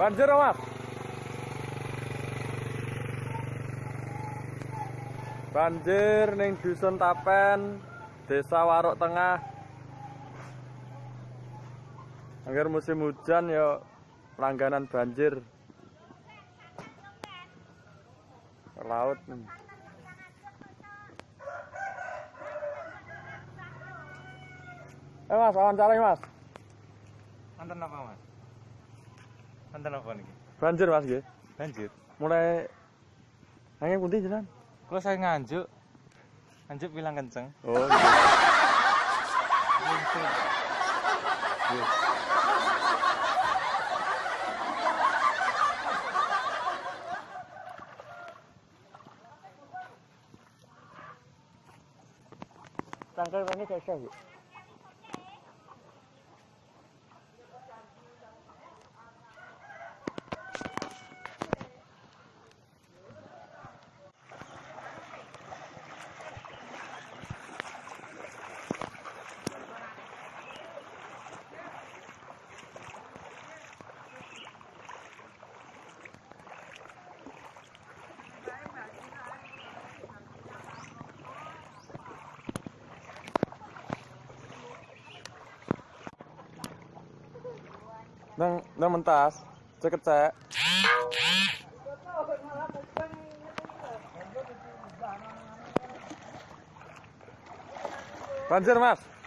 Banjir, Mas. Banjir ning Dusun Tapen, Desa Waruk Tengah. Akhir musim hujan ya langganan banjir. Laut. nih. Eh mas, wawancara mas. Mantan apa mas? Mantan apa nih? Banjir mas nggih. Banjir. Mulai angin pundi jenengan? Kalau saya nganjuk, nganjuk bilang kenceng. Oh. gitu. Tangkal ini kayak Bu. Nang nang mentas, ceket cek. Banjir mas.